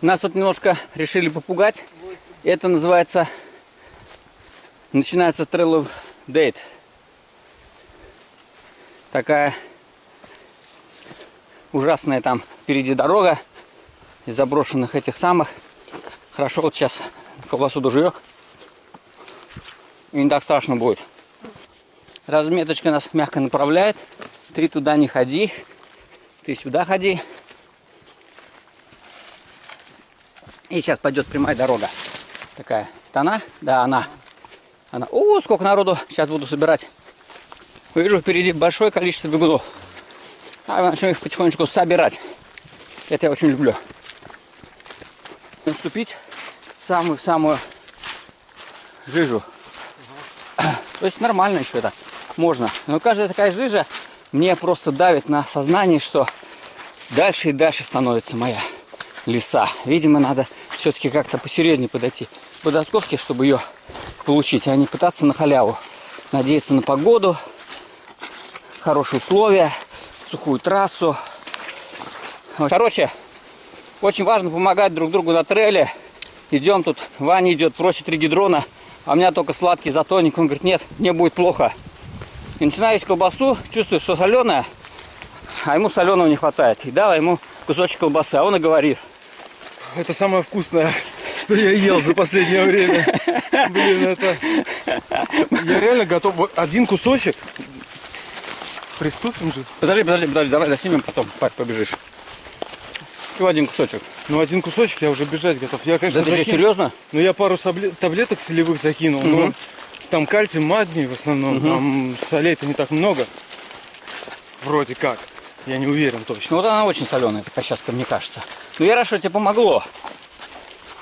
Нас тут немножко решили попугать. Это называется... Начинается Trail of Date. Такая ужасная там впереди дорога из заброшенных этих самых. Хорошо, вот сейчас колбасу доживет. И не так страшно будет. Разметочка нас мягко направляет. Ты туда не ходи. Ты сюда ходи. И сейчас пойдет прямая дорога. Такая. Это она? Да, она. Она. О, сколько народу. Сейчас буду собирать. Вижу впереди большое количество бегунов. А я начну их потихонечку собирать. Это я очень люблю. Наступить самую-самую жижу. То есть нормально еще это можно. Но каждая такая жижа мне просто давит на сознание, что дальше и дальше становится моя леса. Видимо, надо все-таки как-то посерьезнее подойти к податковке, чтобы ее получить, а не пытаться на халяву. Надеяться на погоду, хорошие условия, сухую трассу. Короче, очень важно помогать друг другу на трейле. Идем тут, Ваня идет, просит регидрона, а у меня только сладкий затоник. Он говорит, нет, мне будет плохо. И начинаю есть колбасу, чувствую, что соленая, а ему соленого не хватает. И дала ему кусочек колбасы, а он и говорит. Это самое вкусное, что я ел за последнее время. Блин, это... Я реально готов... Вот один кусочек. Приступим же. Подожди, подожди, подожди, давай доснимем, потом Пать, побежишь. Всего один кусочек. Ну, один кусочек, я уже бежать готов. Я, конечно, Да ты закину- серьезно? Ну, я пару таблеток солевых закинул, но Мгм. там кальций, магний в основном, там солей-то не так много. Вроде как. Я не уверен точно. Ну вот она очень соленая, такая сейчас, мне кажется. Ну я рад, что тебе помогло.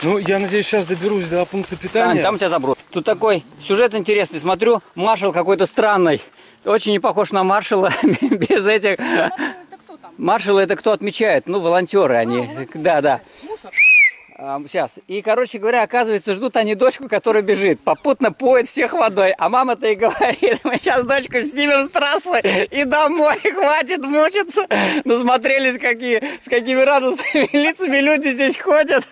Ну, я надеюсь, сейчас доберусь до пункта Ань, питания. там тебя заброс. Тут такой сюжет интересный. Смотрю, маршал какой-то странный. Очень не похож на маршала без этих... Это кто там? Маршалы это кто отмечает? Ну, волонтеры они. Да, да. Мусор? Сейчас. И, короче говоря, оказывается, ждут они дочку, которая бежит. Попутно поет всех водой. А мама-то и говорит, мы сейчас дочку снимем с трассы и домой. Хватит мучиться. Насмотрелись, какие, с какими радостными лицами люди здесь ходят.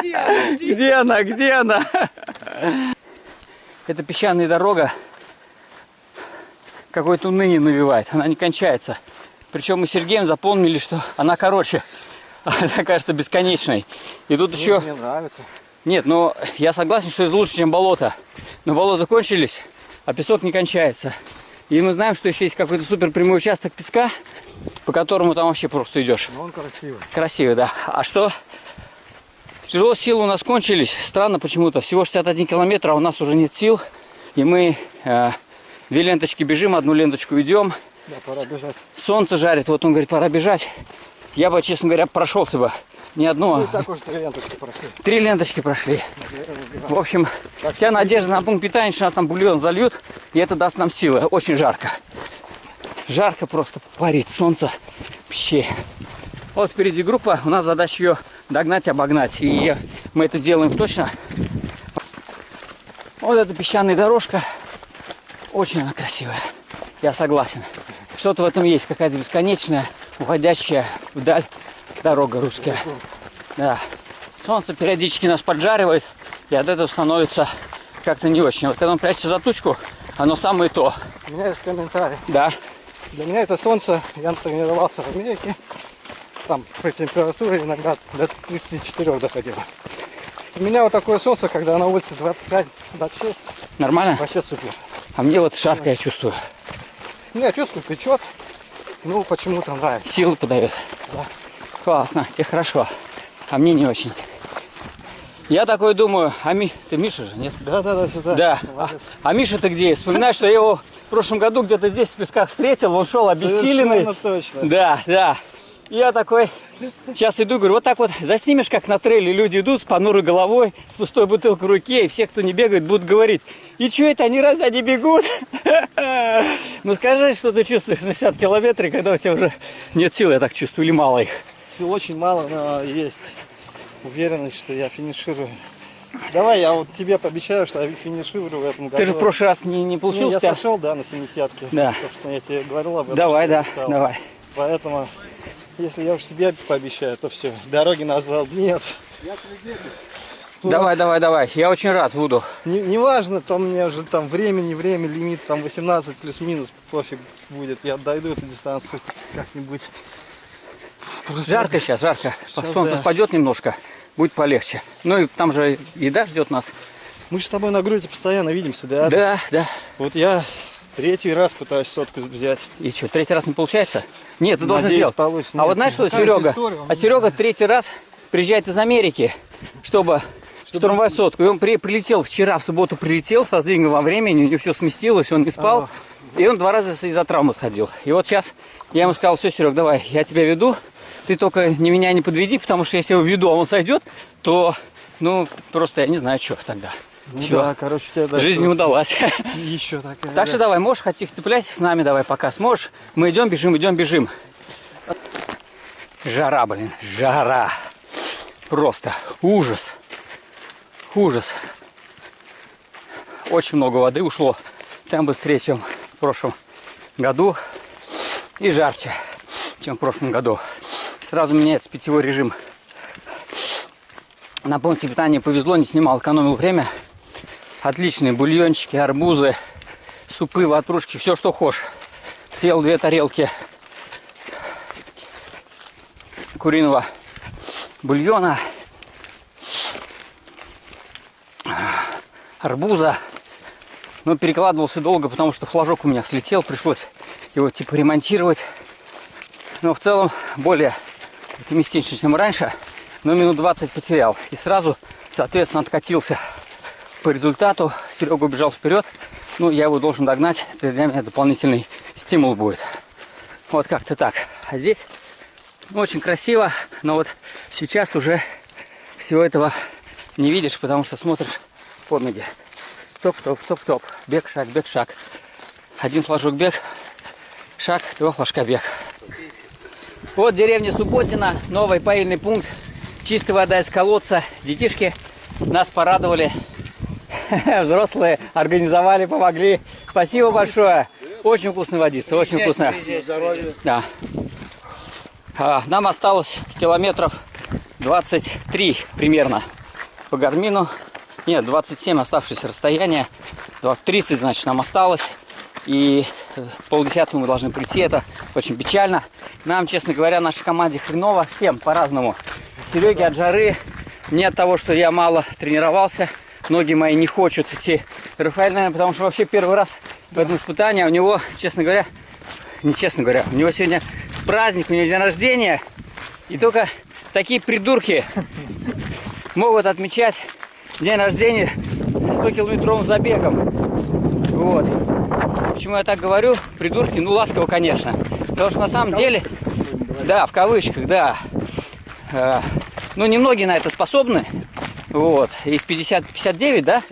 Где она? Где? Где она? Где она? Это песчаная дорога. Какое-то уныние навевает. Она не кончается. Причем мы с Сергеем запомнили, что она короче. Она кажется бесконечной. И тут еще... Мне нравится. Нет, ну я согласен, что это лучше, чем болото. Но болота кончились, а песок не кончается. И мы знаем, что еще есть какой-то супер прямой участок песка, по которому там вообще просто идешь. Но он красивый. Красивый, да. А что? Тяжело силы у нас кончились. Странно почему-то. Всего 61 километр, а у нас уже нет сил. И мы э, две ленточки бежим, одну ленточку идем. Да, пора бежать. Солнце жарит. Вот он говорит, пора бежать. Я бы, честно говоря, прошелся бы. Не одну, а Так уж три ленточки прошли. три ленточки прошли. В общем, вся надежда на пункт питания, что нас там бульон зальют, и это даст нам силы. Очень жарко. Жарко просто парит, солнце вообще. Вот впереди группа, у нас задача ее догнать, обогнать. И мы это сделаем точно. Вот эта песчаная дорожка, очень она красивая. Я согласен. Что-то в этом есть, какая-то бесконечная, уходящая вдаль дорога русская. Да. Солнце периодически нас поджаривает, и от этого становится как-то не очень. Вот когда он прячется за тучку, оно самое то. У меня есть комментарий. Да. Для меня это солнце, я тренировался в Америке, там при температуре иногда до 34 доходило. У меня вот такое солнце, когда на улице 25-26, Нормально? вообще супер. А мне вот жарко я чувствую. Меня чувствую, печет, ну почему-то нравится. Силы подает. Да. Классно, тебе хорошо. А мне не очень. Я такой думаю, а Ми... Ты Миша же, нет? Да, да, да, сюда. Да. А, Молодец. а Миша ты где? Вспоминаю, что я его в прошлом году где-то здесь в песках встретил. Он шел обессиленный. Совершенно точно. Да, да. И Я такой сейчас иду, говорю, вот так вот заснимешь, как на трейле люди идут с понурой головой, с пустой бутылкой в руке, и все, кто не бегает, будут говорить, и что это, они разве они бегут? Ну скажи, что ты чувствуешь на 60 километров, когда у тебя уже нет сил, я так чувствую, или мало их. Сил очень мало, но есть уверенность, что я финиширую. Давай, я вот тебе пообещаю, что я финиширую в этом году. Ты же в прошлый раз не, не Не, получился. я тебя? сошел, да, на 70 Да. Собственно, я тебе говорил об этом. Давай, я да, давай. Поэтому, если я уж тебе пообещаю, то все. Дороги назад нет. Давай, давай, давай. Я очень рад буду. Не, неважно, там мне уже там время, не время, лимит там 18 плюс-минус, пофиг будет. Я дойду эту дистанцию как-нибудь. Просто Жарко сейчас, жарко. Сейчас, Солнце да. спадет немножко, будет полегче. Ну и там же еда ждет нас. Мы же с тобой на груди постоянно видимся, да? Да, да. Вот я третий раз пытаюсь сотку взять. И что, третий раз не получается? Нет, ты должен Надеюсь, сделать. получится. А вот знаешь что, каждая Серега? А Серега третий раз приезжает из Америки, чтобы штурмовать сотку. И он при- прилетел вчера, в субботу прилетел со сдвигом во времени, у него все сместилось, он не спал. И он два раза из-за травмы сходил. И вот сейчас я ему сказал, все, Серег, давай, я тебя веду. Ты только не меня не подведи, потому что если я его веду, а он сойдет, то, ну, просто я не знаю, что тогда. Ну Всё. да, короче, тебе да, Жизнь не что- удалась. Еще такая. Так что да. давай, можешь, хоть их цепляйся с нами, давай, пока сможешь. Мы идем, бежим, идем, бежим. Жара, блин, жара. Просто ужас. Ужас. Очень много воды ушло. Там быстрее, чем в прошлом году. И жарче, чем в прошлом году. Сразу меняется питьевой режим. На пункте питания повезло, не снимал, экономил время. Отличные бульончики, арбузы, супы, ватрушки, все, что хочешь. Съел две тарелки куриного бульона, арбуза. Но перекладывался долго, потому что флажок у меня слетел, пришлось его типа ремонтировать. Но в целом более оптимистично, чем раньше. Но минут 20 потерял. И сразу, соответственно, откатился по результату. Серега убежал вперед. Ну, я его должен догнать. Это для меня дополнительный стимул будет. Вот как-то так. А здесь очень красиво. Но вот сейчас уже всего этого не видишь, потому что смотришь под ноги. Топ-топ, топ-топ. Бег, шаг, бег, шаг. Один флажок бег, шаг, два флажка бег. Вот деревня Субботина, новый поильный пункт. Чистая вода из колодца. Детишки нас порадовали. Взрослые организовали, помогли. Спасибо большое. Очень вкусная водица, очень вкусная. Да. А, нам осталось километров 23 примерно по гармину. Нет, 27 оставшееся расстояние. 30, значит, нам осталось. И э, полдесятого мы должны прийти. Это очень печально. Нам, честно говоря, нашей команде хреново. Всем по-разному. Сереге от жары. Мне от того, что я мало тренировался. Ноги мои не хочут идти. Рафаэль, наверное, потому что вообще первый раз в этом испытании. А у него, честно говоря, не честно говоря, у него сегодня праздник, у него день рождения. И только такие придурки могут отмечать день рождения 100-километровым забегом. Вот. Почему я так говорю? Придурки, ну ласково, конечно. Потому что на самом деле, да, в кавычках, да. Э, ну, немногие на это способны. Вот. Их 50, 59, да?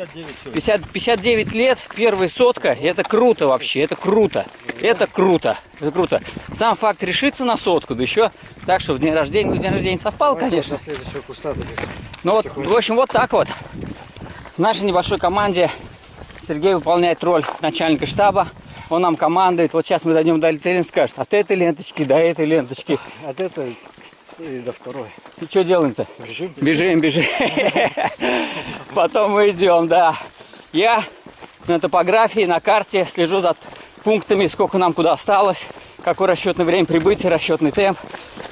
50, 59 лет, первая сотка. Это круто вообще, это круто. Это круто, это круто. Сам факт решиться на сотку, да еще так, что в день рождения, ну, день рождения совпал, конечно. До следующего куста. Ну вот, в общем, вот так вот. В нашей небольшой команде Сергей выполняет роль начальника штаба. Он нам командует. Вот сейчас мы дойдем до ленты, скажет, от этой ленточки до этой ленточки. От этой и до второй. И что делаем-то? Бежим. Бежим, бежим. Потом мы идем, да. Я на топографии, на карте слежу за пунктами, сколько нам куда осталось, какое расчетное время прибытия, расчетный темп.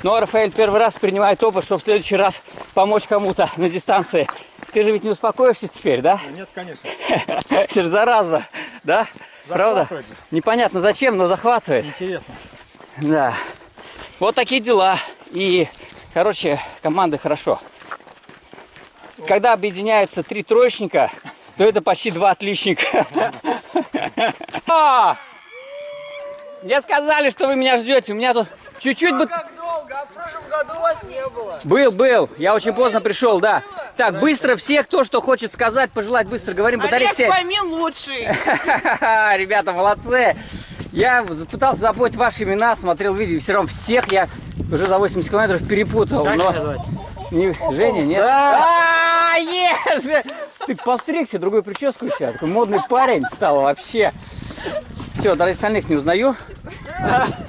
Ну, а Рафаэль первый раз принимает опыт, чтобы в следующий раз помочь кому-то на дистанции. Ты же ведь не успокоишься теперь, да? Нет, конечно. Это же заразно, да? Правда? Непонятно зачем, но захватывает. Интересно. Да. Вот такие дела. И, короче, команды хорошо. Когда объединяются три троечника, то это почти два отличника. А! Мне сказали, что вы меня ждете. У меня тут чуть-чуть бы... Как долго? А в прошлом году вас не было. Был, был. Я очень поздно пришел, да. Так, быстро все, кто что хочет сказать, пожелать, быстро говорим. Батарейка Олег. Фомин лучший. Ребята, молодцы. Я пытался запомнить ваши имена, смотрел видео, все равно всех я уже за 80 километров перепутал. но... Не- Женя, нет? А, есть же! Ты постригся, другой прическу у тебя. Такой модный парень стал вообще. Все, даже остальных не узнаю.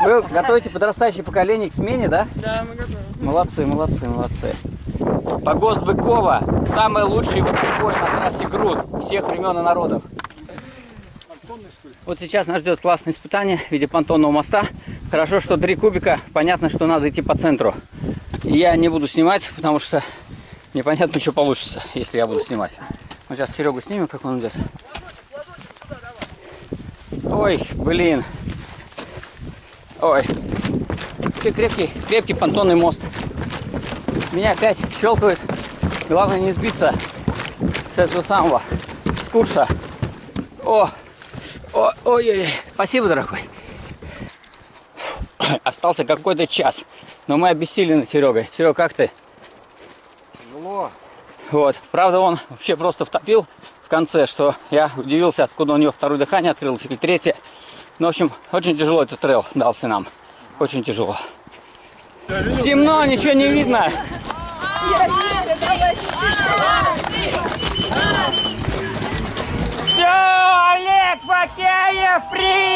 Вы готовите подрастающее поколение к смене, да? Да, мы готовы. Молодцы, молодцы, молодцы. Погост Быкова. Самый лучший водопой на трассе Груд всех времен и народов. Вот сейчас нас ждет классное испытание в виде понтонного моста. Хорошо, что три кубика. Понятно, что надо идти по центру. Я не буду снимать, потому что непонятно, что получится, если я буду снимать. Мы сейчас Серегу снимем, как он идет. Ой, блин. Ой. Крепкий, крепкий понтонный мост. Меня опять щелкает. Главное не сбиться с этого самого, с курса. О, о, ой, ой, спасибо, дорогой. Остался какой-то час, но мы обессилены Серегой. Серега, как ты? Тяжело. Вот. Правда, он вообще просто втопил конце, что я удивился, откуда у него второе дыхание открылось или третье. Ну, в общем, очень тяжело этот трейл дался нам. Очень тяжело. Темно, ничего не видно. Все, Олег Факеев прибежал!